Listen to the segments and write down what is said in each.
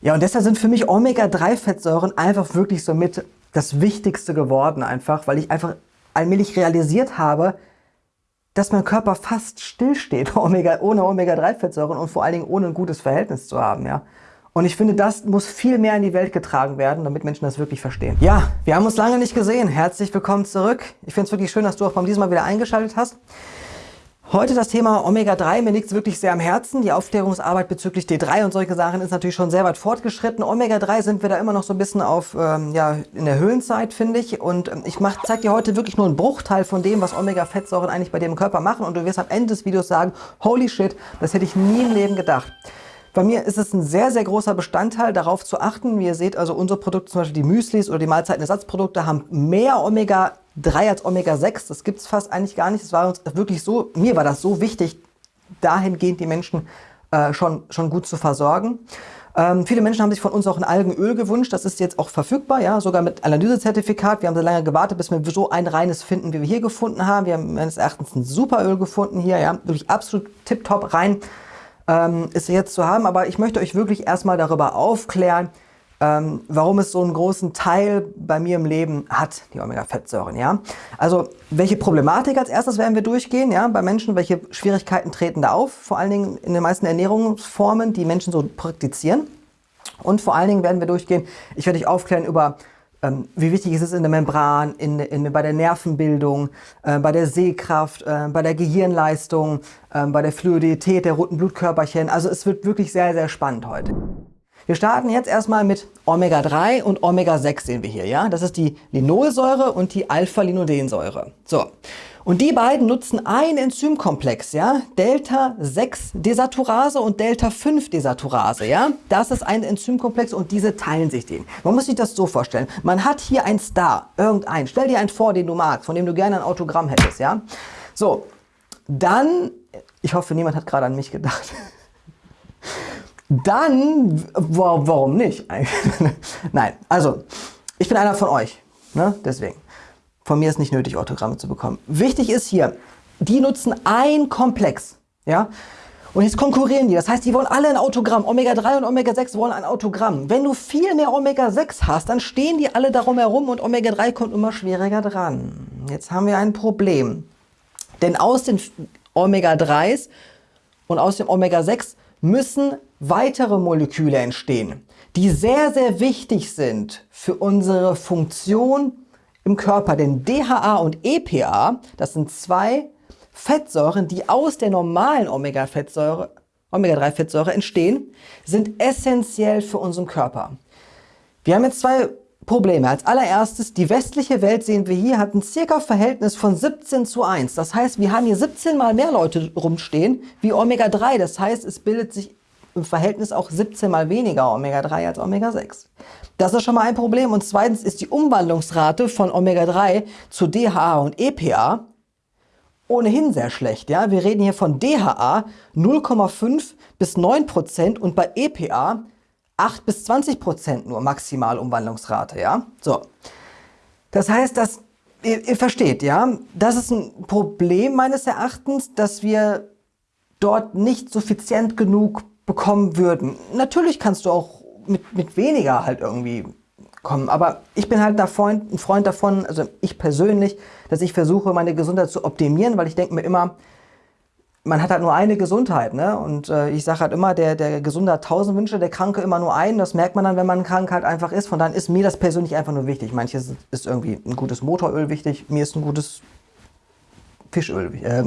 Ja, und deshalb sind für mich Omega-3-Fettsäuren einfach wirklich somit das Wichtigste geworden einfach, weil ich einfach allmählich realisiert habe, dass mein Körper fast stillsteht Omega, ohne Omega-3-Fettsäuren und vor allen Dingen ohne ein gutes Verhältnis zu haben. Ja? Und ich finde, das muss viel mehr in die Welt getragen werden, damit Menschen das wirklich verstehen. Ja, wir haben uns lange nicht gesehen. Herzlich willkommen zurück. Ich finde es wirklich schön, dass du auch beim diesem Mal wieder eingeschaltet hast. Heute das Thema Omega-3, mir liegt es wirklich sehr am Herzen. Die Aufklärungsarbeit bezüglich D3 und solche Sachen ist natürlich schon sehr weit fortgeschritten. Omega-3 sind wir da immer noch so ein bisschen auf, ähm, ja, in der Höhlenzeit, finde ich. Und ähm, ich zeige dir heute wirklich nur einen Bruchteil von dem, was Omega-Fettsäuren eigentlich bei im Körper machen. Und du wirst am Ende des Videos sagen, holy shit, das hätte ich nie im Leben gedacht. Bei mir ist es ein sehr, sehr großer Bestandteil, darauf zu achten. Wie ihr seht, also unsere Produkte, zum Beispiel die Müslis oder die Mahlzeitenersatzprodukte, haben mehr Omega-3 als Omega-6. Das gibt es fast eigentlich gar nicht. Das war uns wirklich so, mir war das so wichtig, dahingehend die Menschen äh, schon, schon gut zu versorgen. Ähm, viele Menschen haben sich von uns auch ein Algenöl gewünscht. Das ist jetzt auch verfügbar, ja, sogar mit Analysezertifikat. Wir haben sehr lange gewartet, bis wir so ein reines finden, wie wir hier gefunden haben. Wir haben meines Erachtens ein super Öl gefunden hier, ja, wirklich absolut tipptopp rein ähm, ist jetzt zu haben. Aber ich möchte euch wirklich erstmal darüber aufklären, ähm, warum es so einen großen Teil bei mir im Leben hat, die Omega-Fettsäuren. Ja? Also welche Problematik als erstes werden wir durchgehen ja? bei Menschen, welche Schwierigkeiten treten da auf, vor allen Dingen in den meisten Ernährungsformen, die Menschen so praktizieren. Und vor allen Dingen werden wir durchgehen, ich werde dich aufklären über ähm, wie wichtig ist es in der Membran, in, in, bei der Nervenbildung, äh, bei der Sehkraft, äh, bei der Gehirnleistung, äh, bei der Fluidität der roten Blutkörperchen. Also es wird wirklich sehr, sehr spannend heute. Wir starten jetzt erstmal mit Omega-3 und Omega-6 sehen wir hier. ja. Das ist die Linolsäure und die Alpha-Linolensäure. So. Und die beiden nutzen ein Enzymkomplex, ja, Delta-6-Desaturase und Delta-5-Desaturase, ja. Das ist ein Enzymkomplex und diese teilen sich den. Man muss sich das so vorstellen. Man hat hier einen Star, irgendeinen. Stell dir einen vor, den du magst, von dem du gerne ein Autogramm hättest, ja. So, dann, ich hoffe, niemand hat gerade an mich gedacht. Dann, warum nicht? Nein, also, ich bin einer von euch, ne? deswegen. Von mir ist nicht nötig, Autogramme zu bekommen. Wichtig ist hier, die nutzen ein Komplex. Ja? Und jetzt konkurrieren die. Das heißt, die wollen alle ein Autogramm. Omega-3 und Omega-6 wollen ein Autogramm. Wenn du viel mehr Omega-6 hast, dann stehen die alle darum herum und Omega-3 kommt immer schwieriger dran. Jetzt haben wir ein Problem. Denn aus den Omega-3s und aus dem Omega-6 müssen weitere Moleküle entstehen, die sehr, sehr wichtig sind für unsere Funktion im Körper. Denn DHA und EPA, das sind zwei Fettsäuren, die aus der normalen Omega-3-Fettsäure Omega entstehen, sind essentiell für unseren Körper. Wir haben jetzt zwei Probleme. Als allererstes, die westliche Welt, sehen wir hier, hat ein circa Verhältnis von 17 zu 1. Das heißt, wir haben hier 17 mal mehr Leute rumstehen wie Omega-3. Das heißt, es bildet sich im Verhältnis auch 17 mal weniger Omega-3 als Omega-6. Das ist schon mal ein Problem. Und zweitens ist die Umwandlungsrate von Omega-3 zu DHA und EPA ohnehin sehr schlecht. Ja? Wir reden hier von DHA 0,5 bis 9 Prozent und bei EPA 8 bis 20 Prozent nur maximal Umwandlungsrate. Ja? So. Das heißt, dass ihr, ihr versteht, ja, das ist ein Problem meines Erachtens, dass wir dort nicht suffizient genug bekommen würden. Natürlich kannst du auch mit, mit weniger halt irgendwie kommen, aber ich bin halt ein Freund, ein Freund davon, also ich persönlich, dass ich versuche, meine Gesundheit zu optimieren, weil ich denke mir immer, man hat halt nur eine Gesundheit, ne? Und äh, ich sage halt immer, der, der Gesunde hat tausend Wünsche, der Kranke immer nur einen. Das merkt man dann, wenn man krank halt einfach ist. Von daher ist mir das persönlich einfach nur wichtig. Manches ist irgendwie ein gutes Motoröl wichtig, mir ist ein gutes Fischöl, äh,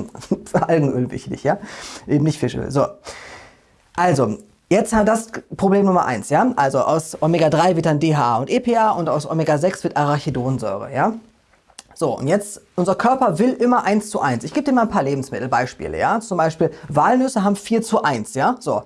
Algenöl wichtig, ja? Eben nicht Fischöl. So. Also, jetzt haben das Problem Nummer eins, ja? Also aus Omega-3 wird dann DHA und EPA und aus Omega-6 wird Arachidonsäure, ja? So, und jetzt, unser Körper will immer 1 zu 1. Ich gebe dir mal ein paar Lebensmittelbeispiele, ja? Zum Beispiel, Walnüsse haben 4 zu 1, ja? So,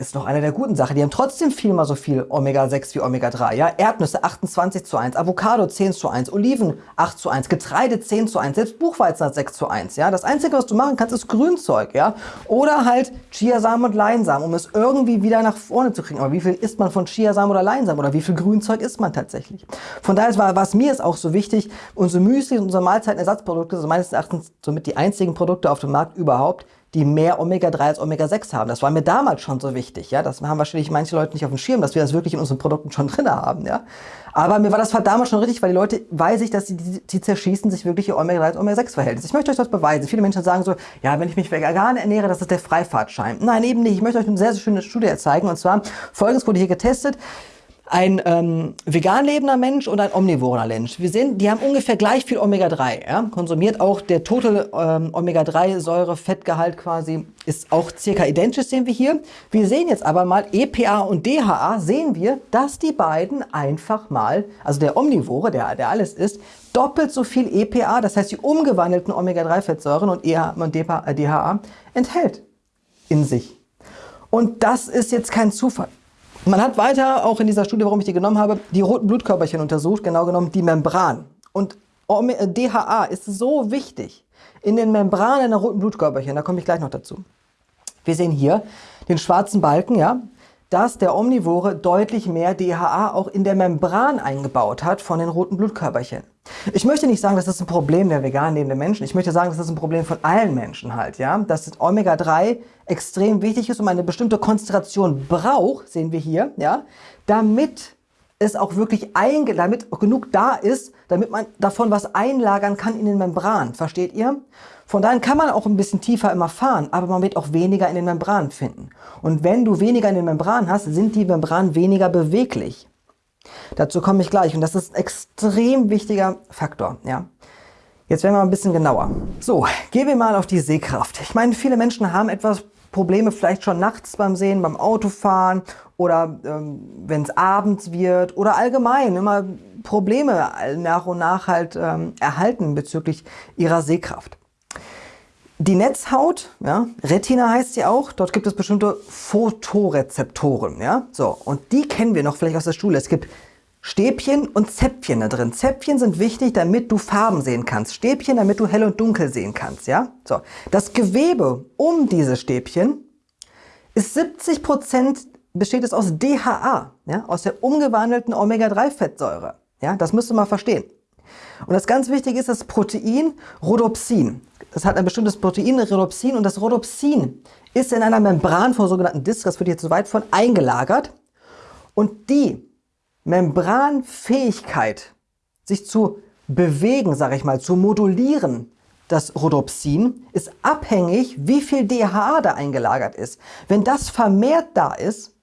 ist doch eine der guten Sachen. Die haben trotzdem viermal so viel Omega-6 wie Omega-3. Ja? Erdnüsse 28 zu 1, Avocado 10 zu 1, Oliven 8 zu 1, Getreide 10 zu 1, selbst Buchweizen hat 6 zu 1. Ja? Das Einzige, was du machen kannst, ist Grünzeug. Ja? Oder halt Chiasamen und Leinsamen, um es irgendwie wieder nach vorne zu kriegen. Aber wie viel isst man von Chiasamen oder Leinsamen? Oder wie viel Grünzeug isst man tatsächlich? Von daher war was mir ist auch so wichtig, unsere Müsli und unsere Mahlzeitenersatzprodukte sind meines Erachtens somit die einzigen Produkte auf dem Markt überhaupt, die mehr Omega-3 als Omega-6 haben. Das war mir damals schon so wichtig. Ja? Das haben wahrscheinlich manche Leute nicht auf dem Schirm, dass wir das wirklich in unseren Produkten schon drin haben. Ja? Aber mir war das damals schon richtig, weil die Leute, weiß ich, dass sie, die, die zerschießen sich wirklich ihr Omega-3 als Omega-6-Verhältnis. Ich möchte euch das beweisen. Viele Menschen sagen so, ja, wenn ich mich vegan ernähre, das ist der Freifahrtschein. Nein, eben nicht. Ich möchte euch eine sehr, sehr schöne Studie zeigen. Und zwar, folgendes wurde hier getestet ein ähm, vegan lebender Mensch und ein omnivorer Mensch. Wir sehen, die haben ungefähr gleich viel Omega-3. Ja? Konsumiert auch der Total ähm, Omega-3-Säure-Fettgehalt quasi ist auch circa identisch, sehen wir hier. Wir sehen jetzt aber mal EPA und DHA, sehen wir, dass die beiden einfach mal, also der Omnivore, der, der alles ist, doppelt so viel EPA, das heißt die umgewandelten Omega-3-Fettsäuren und, EH und DHA äh, enthält in sich. Und das ist jetzt kein Zufall. Man hat weiter, auch in dieser Studie, warum ich die genommen habe, die roten Blutkörperchen untersucht, genau genommen die Membran. Und DHA ist so wichtig in den Membranen der roten Blutkörperchen, da komme ich gleich noch dazu. Wir sehen hier den schwarzen Balken, ja, dass der Omnivore deutlich mehr DHA auch in der Membran eingebaut hat von den roten Blutkörperchen. Ich möchte nicht sagen, das ist ein Problem der vegan lebenden Menschen. Ich möchte sagen, das ist ein Problem von allen Menschen halt, ja. Dass Omega-3 extrem wichtig ist und eine bestimmte Konzentration braucht, sehen wir hier, ja, damit es auch wirklich einge damit genug da ist, damit man davon was einlagern kann in den Membran. Versteht ihr? Von daher kann man auch ein bisschen tiefer immer fahren, aber man wird auch weniger in den Membranen finden. Und wenn du weniger in den Membranen hast, sind die Membranen weniger beweglich. Dazu komme ich gleich und das ist ein extrem wichtiger Faktor. Ja. Jetzt werden wir mal ein bisschen genauer. So, gehen wir mal auf die Sehkraft. Ich meine, viele Menschen haben etwas Probleme vielleicht schon nachts beim Sehen, beim Autofahren oder ähm, wenn es abends wird oder allgemein immer Probleme nach und nach halt ähm, erhalten bezüglich ihrer Sehkraft. Die Netzhaut, ja, Retina heißt sie auch, dort gibt es bestimmte Photorezeptoren, ja, so, und die kennen wir noch vielleicht aus der Schule. Es gibt Stäbchen und Zäpfchen da drin. Zäpfchen sind wichtig, damit du Farben sehen kannst. Stäbchen, damit du hell und dunkel sehen kannst, ja. So, das Gewebe um diese Stäbchen ist 70 Prozent besteht es aus DHA, ja, aus der umgewandelten Omega-3-Fettsäure. Ja, das müsst ihr mal verstehen. Und das ganz Wichtige ist das Protein Rhodopsin. Das hat ein bestimmtes Protein, Rhodopsin, und das Rhodopsin ist in einer Membran von sogenannten Disc, das wird hier zu weit von, eingelagert. Und die Membranfähigkeit, sich zu bewegen, sage ich mal, zu modulieren, das Rhodopsin, ist abhängig, wie viel DHA da eingelagert ist. Wenn das vermehrt da ist,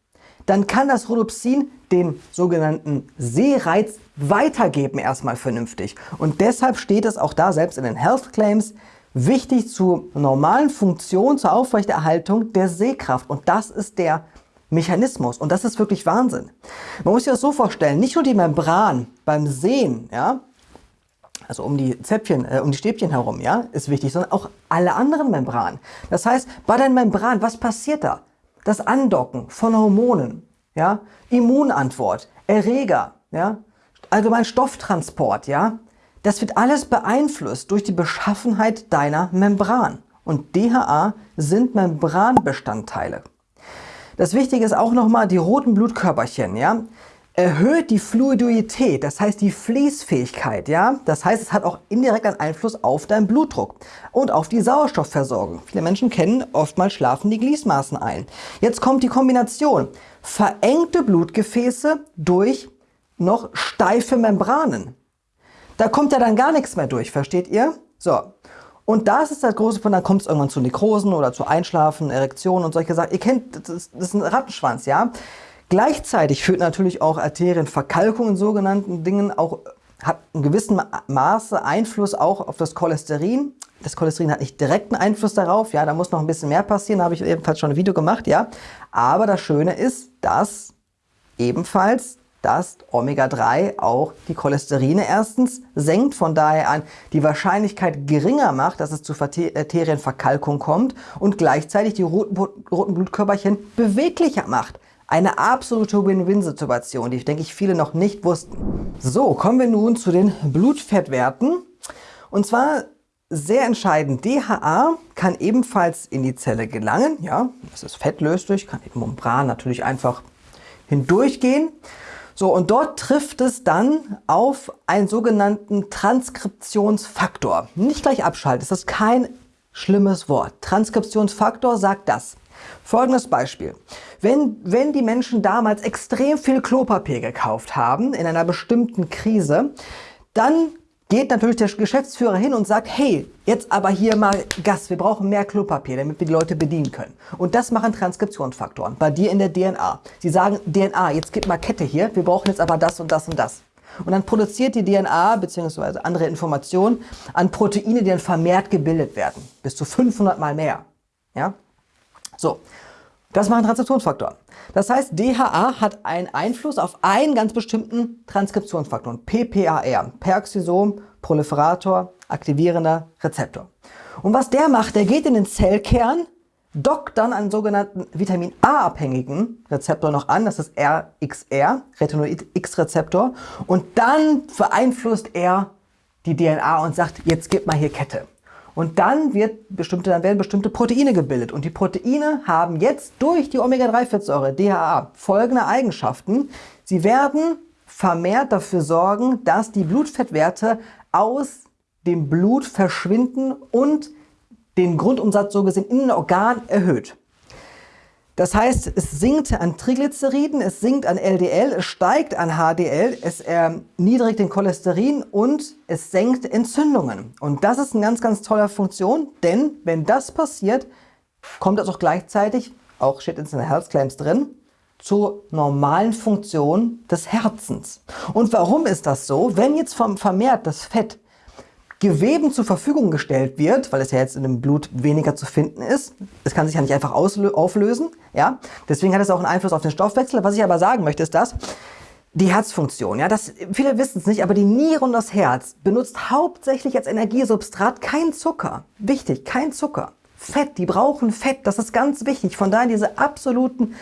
dann kann das Rhodopsin den sogenannten Sehreiz weitergeben erstmal vernünftig. Und deshalb steht es auch da, selbst in den Health Claims, wichtig zur normalen Funktion, zur Aufrechterhaltung der Sehkraft. Und das ist der Mechanismus. Und das ist wirklich Wahnsinn. Man muss sich das so vorstellen, nicht nur die Membran beim Sehen, ja, also um die Zäpfchen, äh, um die Stäbchen herum, ja, ist wichtig, sondern auch alle anderen Membranen. Das heißt, bei den Membranen, was passiert da? Das Andocken von Hormonen, ja, Immunantwort, Erreger, ja, allgemein Stofftransport, ja, das wird alles beeinflusst durch die Beschaffenheit deiner Membran. Und DHA sind Membranbestandteile. Das Wichtige ist auch nochmal die roten Blutkörperchen, ja, erhöht die Fluidität, das heißt die Fließfähigkeit, ja. Das heißt, es hat auch indirekt einen Einfluss auf deinen Blutdruck und auf die Sauerstoffversorgung. Viele Menschen kennen, oftmals schlafen die Gliesmaßen ein. Jetzt kommt die Kombination. Verengte Blutgefäße durch noch steife Membranen. Da kommt ja dann gar nichts mehr durch, versteht ihr? So. Und das ist das große Problem, dann kommt es irgendwann zu Nekrosen oder zu Einschlafen, Erektionen und solche Sachen. Ihr kennt, das ist, das ist ein Rattenschwanz, ja? Gleichzeitig führt natürlich auch Arterienverkalkung in sogenannten Dingen auch hat in gewissem Maße Einfluss auch auf das Cholesterin. Das Cholesterin hat nicht direkten Einfluss darauf, ja, da muss noch ein bisschen mehr passieren, da habe ich ebenfalls schon ein Video gemacht, ja. Aber das Schöne ist, dass ebenfalls dass Omega-3 auch die Cholesterine erstens senkt, von daher an die Wahrscheinlichkeit geringer macht, dass es zu Arterienverkalkung kommt und gleichzeitig die roten, roten Blutkörperchen beweglicher macht. Eine absolute Win-Win-Situation, die, denke ich, viele noch nicht wussten. So, kommen wir nun zu den Blutfettwerten. Und zwar sehr entscheidend, DHA kann ebenfalls in die Zelle gelangen. Ja, das ist fettlöslich, kann eben Membran natürlich einfach hindurchgehen. So, und dort trifft es dann auf einen sogenannten Transkriptionsfaktor. Nicht gleich abschalten, das ist kein schlimmes Wort. Transkriptionsfaktor sagt das. Folgendes Beispiel. Wenn, wenn die Menschen damals extrem viel Klopapier gekauft haben in einer bestimmten Krise, dann geht natürlich der Geschäftsführer hin und sagt, hey, jetzt aber hier mal Gas, wir brauchen mehr Klopapier, damit wir die Leute bedienen können. Und das machen Transkriptionsfaktoren bei dir in der DNA. Sie sagen, DNA, jetzt gib mal Kette hier, wir brauchen jetzt aber das und das und das. Und dann produziert die DNA bzw. andere Informationen an Proteine, die dann vermehrt gebildet werden. Bis zu 500 mal mehr. Ja? So, das machen Transkriptionsfaktoren. Das heißt, DHA hat einen Einfluss auf einen ganz bestimmten Transkriptionsfaktor, PPAR, Peroxisom Proliferator Aktivierender Rezeptor. Und was der macht, der geht in den Zellkern, dockt dann einen sogenannten Vitamin A-abhängigen Rezeptor noch an, das ist RXR, Retinoid-X-Rezeptor, und dann beeinflusst er die DNA und sagt, jetzt gib mal hier Kette. Und dann, wird bestimmte, dann werden bestimmte Proteine gebildet. Und die Proteine haben jetzt durch die Omega-3-Fettsäure, DHA, folgende Eigenschaften. Sie werden vermehrt dafür sorgen, dass die Blutfettwerte aus dem Blut verschwinden und den Grundumsatz so gesehen in den Organ erhöht. Das heißt, es sinkt an Triglyceriden, es sinkt an LDL, es steigt an HDL, es erniedrigt den Cholesterin und es senkt Entzündungen. Und das ist eine ganz, ganz tolle Funktion, denn wenn das passiert, kommt das auch gleichzeitig, auch steht in den Health Claims drin, zur normalen Funktion des Herzens. Und warum ist das so? Wenn jetzt vermehrt das Fett Geweben zur Verfügung gestellt wird, weil es ja jetzt in dem Blut weniger zu finden ist. Es kann sich ja nicht einfach auflösen. Ja? Deswegen hat es auch einen Einfluss auf den Stoffwechsel. Was ich aber sagen möchte, ist das, die Herzfunktion, ja, das, viele wissen es nicht, aber die Niere und das Herz benutzt hauptsächlich als Energiesubstrat kein Zucker. Wichtig, kein Zucker. Fett, die brauchen Fett, das ist ganz wichtig. Von daher diese absoluten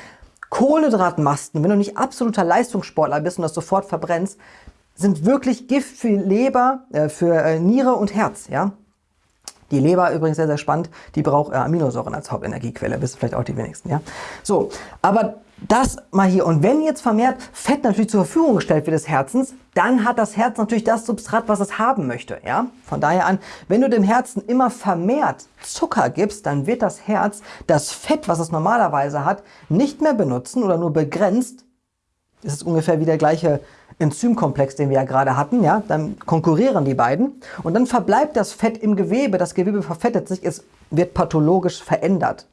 Kohlenhydratmasten, wenn du nicht absoluter Leistungssportler bist und das sofort verbrennst, sind wirklich Gift für Leber, äh, für äh, Niere und Herz. Ja? Die Leber übrigens sehr, sehr spannend, die braucht äh, Aminosäuren als Hauptenergiequelle, wissen vielleicht auch die wenigsten. Ja? So, aber das mal hier. Und wenn jetzt vermehrt Fett natürlich zur Verfügung gestellt wird des Herzens, dann hat das Herz natürlich das Substrat, was es haben möchte. Ja? Von daher an, wenn du dem Herzen immer vermehrt Zucker gibst, dann wird das Herz das Fett, was es normalerweise hat, nicht mehr benutzen oder nur begrenzt. Ist ungefähr wie der gleiche Enzymkomplex, den wir ja gerade hatten, ja, dann konkurrieren die beiden und dann verbleibt das Fett im Gewebe, das Gewebe verfettet sich, es wird pathologisch verändert,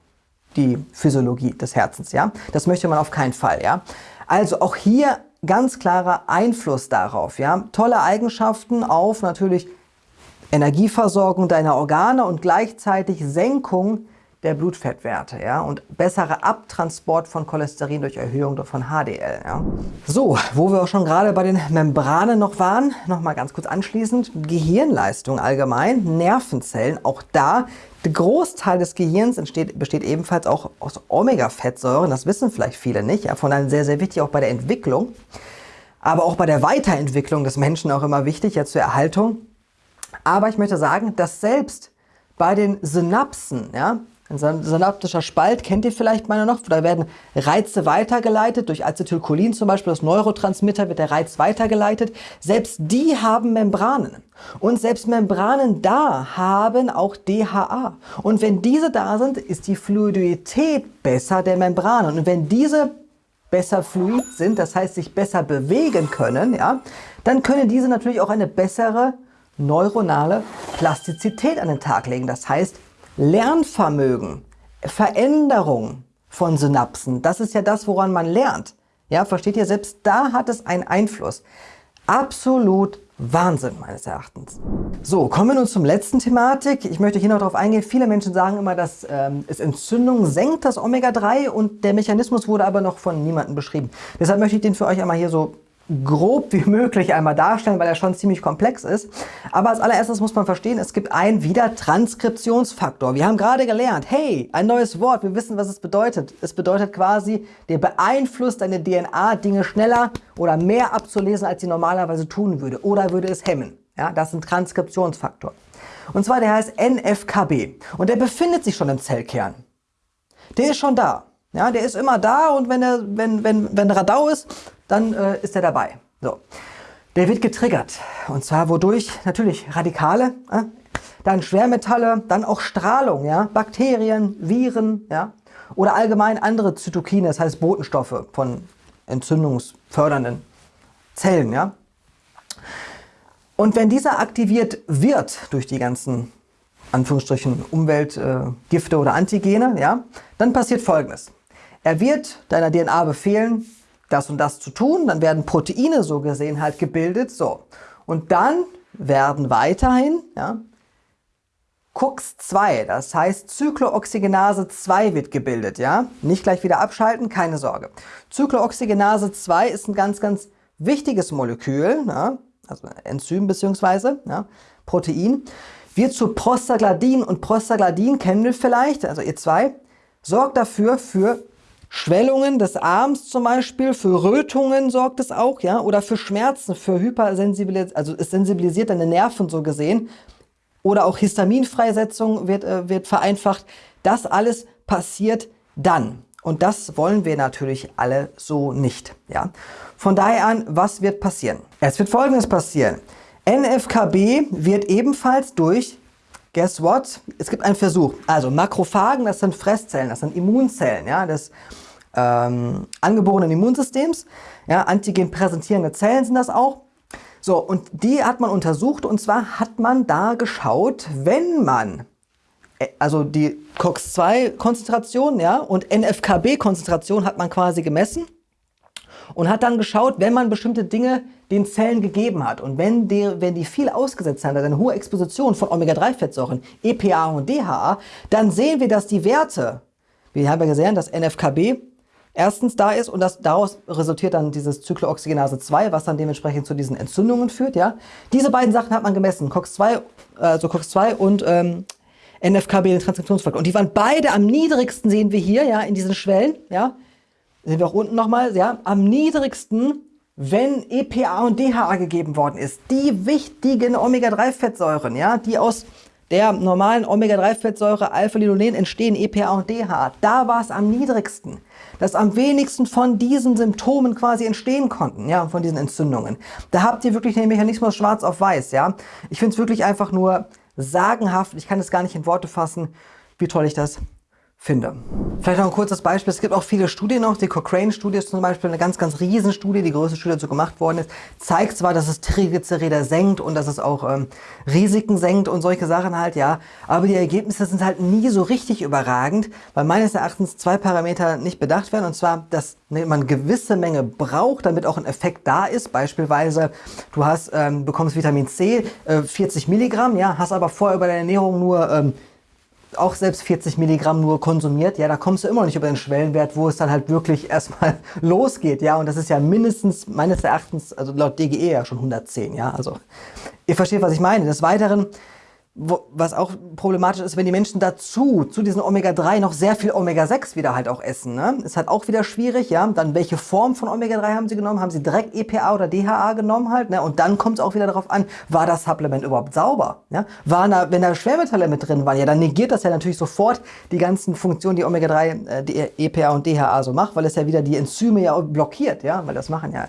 die Physiologie des Herzens, ja. Das möchte man auf keinen Fall, ja. Also auch hier ganz klarer Einfluss darauf, ja. Tolle Eigenschaften auf natürlich Energieversorgung deiner Organe und gleichzeitig Senkung der Blutfettwerte ja, und bessere Abtransport von Cholesterin durch Erhöhung von HDL. Ja. So, wo wir auch schon gerade bei den Membranen noch waren, nochmal ganz kurz anschließend, Gehirnleistung allgemein, Nervenzellen, auch da, der Großteil des Gehirns entsteht, besteht ebenfalls auch aus Omega-Fettsäuren, das wissen vielleicht viele nicht, ja, von daher sehr, sehr wichtig auch bei der Entwicklung, aber auch bei der Weiterentwicklung des Menschen auch immer wichtig, ja zur Erhaltung. Aber ich möchte sagen, dass selbst bei den Synapsen, ja, ein synaptischer Spalt kennt ihr vielleicht mal noch. Da werden Reize weitergeleitet. Durch Acetylcholin zum Beispiel, das Neurotransmitter, wird der Reiz weitergeleitet. Selbst die haben Membranen. Und selbst Membranen da haben auch DHA. Und wenn diese da sind, ist die Fluidität besser der Membranen. Und wenn diese besser fluid sind, das heißt sich besser bewegen können, ja, dann können diese natürlich auch eine bessere neuronale Plastizität an den Tag legen. Das heißt, Lernvermögen, Veränderung von Synapsen, das ist ja das, woran man lernt. Ja, versteht ihr? Selbst da hat es einen Einfluss. Absolut Wahnsinn meines Erachtens. So, kommen wir nun zum letzten Thematik. Ich möchte hier noch darauf eingehen. Viele Menschen sagen immer, dass ähm, es Entzündung senkt, das Omega-3 und der Mechanismus wurde aber noch von niemandem beschrieben. Deshalb möchte ich den für euch einmal hier so grob wie möglich einmal darstellen, weil er schon ziemlich komplex ist. Aber als allererstes muss man verstehen, es gibt einen wieder Transkriptionsfaktor. Wir haben gerade gelernt, hey, ein neues Wort, wir wissen, was es bedeutet. Es bedeutet quasi, der beeinflusst deine DNA, Dinge schneller oder mehr abzulesen, als sie normalerweise tun würde oder würde es hemmen. Ja, das ist ein Transkriptionsfaktor. Und zwar der heißt NFKB und der befindet sich schon im Zellkern. Der ist schon da. Ja, der ist immer da und wenn, er, wenn, wenn, wenn Radau ist, dann äh, ist er dabei. So. Der wird getriggert. Und zwar wodurch? Natürlich Radikale. Äh, dann Schwermetalle, dann auch Strahlung, ja, Bakterien, Viren, ja, oder allgemein andere Zytokine, das heißt Botenstoffe von entzündungsfördernden Zellen, ja. Und wenn dieser aktiviert wird durch die ganzen Anführungsstrichen Umweltgifte äh, oder Antigene, ja, dann passiert Folgendes. Er wird deiner DNA befehlen, das und das zu tun, dann werden Proteine so gesehen halt gebildet, so. Und dann werden weiterhin, ja, COX-2, das heißt Zyklooxygenase 2 wird gebildet, ja. Nicht gleich wieder abschalten, keine Sorge. Zyklooxygenase 2 ist ein ganz, ganz wichtiges Molekül, ja, also Enzym bzw. Ja, Protein, wird zu Prostaglandin und Prostaglandin kennen wir vielleicht, also ihr zwei, sorgt dafür für Schwellungen des Arms zum Beispiel, für Rötungen sorgt es auch, ja, oder für Schmerzen, für Hypersensibilisierung, also es sensibilisiert deine Nerven so gesehen, oder auch Histaminfreisetzung wird, äh, wird vereinfacht. Das alles passiert dann. Und das wollen wir natürlich alle so nicht. Ja? Von daher an, was wird passieren? Es wird Folgendes passieren. NFKB wird ebenfalls durch, guess what? Es gibt einen Versuch. Also Makrophagen, das sind Fresszellen, das sind Immunzellen ja, des ähm, angeborenen Immunsystems. Ja, Antigen präsentierende Zellen sind das auch. So, und die hat man untersucht und zwar hat man da geschaut, wenn man äh, also die COX-2-Konzentration ja, und NFKB-Konzentration hat man quasi gemessen und hat dann geschaut, wenn man bestimmte Dinge den Zellen gegeben hat und wenn die, wenn die viel ausgesetzt haben, also eine hohe Exposition von Omega-3-Fettsäuren, EPA und DHA, dann sehen wir, dass die Werte, wir haben ja gesehen, dass NFKB erstens da ist und das, daraus resultiert dann dieses Zyklooxygenase 2, was dann dementsprechend zu diesen Entzündungen führt. Ja? Diese beiden Sachen hat man gemessen, COX-2 also COX-2 und ähm, NFKB, den Transkriptionsfaktor. Und die waren beide am niedrigsten, sehen wir hier, ja, in diesen Schwellen, ja. Sehen wir auch unten nochmal, ja, am niedrigsten, wenn EPA und DHA gegeben worden ist. Die wichtigen Omega-3-Fettsäuren, ja, die aus der normalen Omega-3-Fettsäure Alpha-Linolen entstehen, EPA und DHA. Da war es am niedrigsten dass am wenigsten von diesen Symptomen quasi entstehen konnten, ja, von diesen Entzündungen. Da habt ihr wirklich den Mechanismus schwarz auf weiß, ja. Ich finde es wirklich einfach nur sagenhaft, ich kann es gar nicht in Worte fassen, wie toll ich das finde. Vielleicht noch ein kurzes Beispiel. Es gibt auch viele Studien noch. Die Cochrane-Studie ist zum Beispiel eine ganz, ganz riesen Studie, die größte Studie dazu gemacht worden ist. Zeigt zwar, dass es Triglyceride senkt und dass es auch ähm, Risiken senkt und solche Sachen halt, ja. Aber die Ergebnisse sind halt nie so richtig überragend, weil meines Erachtens zwei Parameter nicht bedacht werden. Und zwar, dass man eine gewisse Menge braucht, damit auch ein Effekt da ist. Beispielsweise, du hast, ähm, bekommst Vitamin C, äh, 40 Milligramm, ja, hast aber vorher über deine Ernährung nur ähm, auch selbst 40 Milligramm nur konsumiert, ja, da kommst du immer noch nicht über den Schwellenwert, wo es dann halt wirklich erstmal losgeht, ja, und das ist ja mindestens, meines Erachtens, also laut DGE ja schon 110, ja, also ihr versteht, was ich meine. Des Weiteren wo, was auch problematisch ist, wenn die Menschen dazu, zu diesen Omega-3 noch sehr viel Omega-6 wieder halt auch essen. Ne? Ist halt auch wieder schwierig, ja. Dann welche Form von Omega-3 haben sie genommen? Haben sie direkt EPA oder DHA genommen halt? Ne? Und dann kommt es auch wieder darauf an, war das Supplement überhaupt sauber? Ja? Waren da, wenn da Schwermetalle mit drin waren, ja, dann negiert das ja natürlich sofort die ganzen Funktionen, die Omega-3, äh, die EPA und DHA so macht, weil es ja wieder die Enzyme ja blockiert, ja, weil das machen ja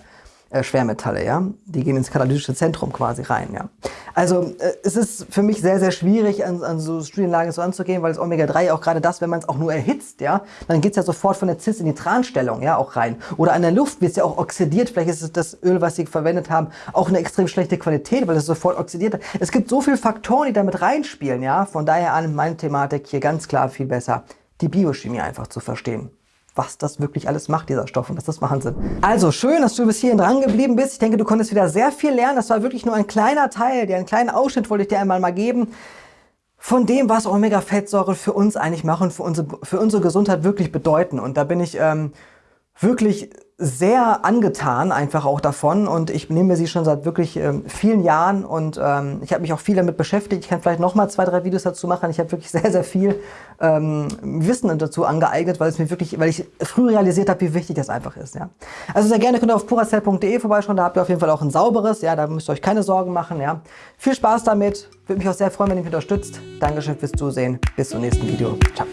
äh, Schwermetalle, ja. Die gehen ins katalytische Zentrum quasi rein, ja. Also äh, es ist für mich sehr, sehr schwierig, an, an so Studienlagen so anzugehen, weil das Omega-3 auch gerade das, wenn man es auch nur erhitzt, ja, dann geht's ja sofort von der Cis in die Transtellung, ja, auch rein. Oder an der Luft wird es ja auch oxidiert, vielleicht ist es das Öl, was sie verwendet haben, auch eine extrem schlechte Qualität, weil es sofort oxidiert. Es gibt so viele Faktoren, die damit reinspielen, ja. Von daher an meine Thematik hier ganz klar viel besser, die Biochemie einfach zu verstehen was das wirklich alles macht, dieser Stoff. Und das ist Wahnsinn. Also schön, dass du bis hierhin dran geblieben bist. Ich denke, du konntest wieder sehr viel lernen. Das war wirklich nur ein kleiner Teil, der einen kleinen Ausschnitt wollte ich dir einmal mal geben von dem, was Omega-Fettsäuren für uns eigentlich machen, für unsere, für unsere Gesundheit wirklich bedeuten. Und da bin ich ähm, wirklich sehr angetan einfach auch davon und ich nehme sie schon seit wirklich ähm, vielen Jahren und ähm, ich habe mich auch viel damit beschäftigt. Ich kann vielleicht noch mal zwei, drei Videos dazu machen. Ich habe wirklich sehr, sehr viel ähm, Wissen dazu angeeignet, weil es mir wirklich, weil ich früh realisiert habe, wie wichtig das einfach ist. Ja. Also sehr gerne könnt ihr auf puracell.de vorbeischauen, da habt ihr auf jeden Fall auch ein sauberes, ja, da müsst ihr euch keine Sorgen machen. Ja. Viel Spaß damit, würde mich auch sehr freuen, wenn ihr mich unterstützt. Dankeschön fürs Zusehen, bis zum nächsten Video. Ciao.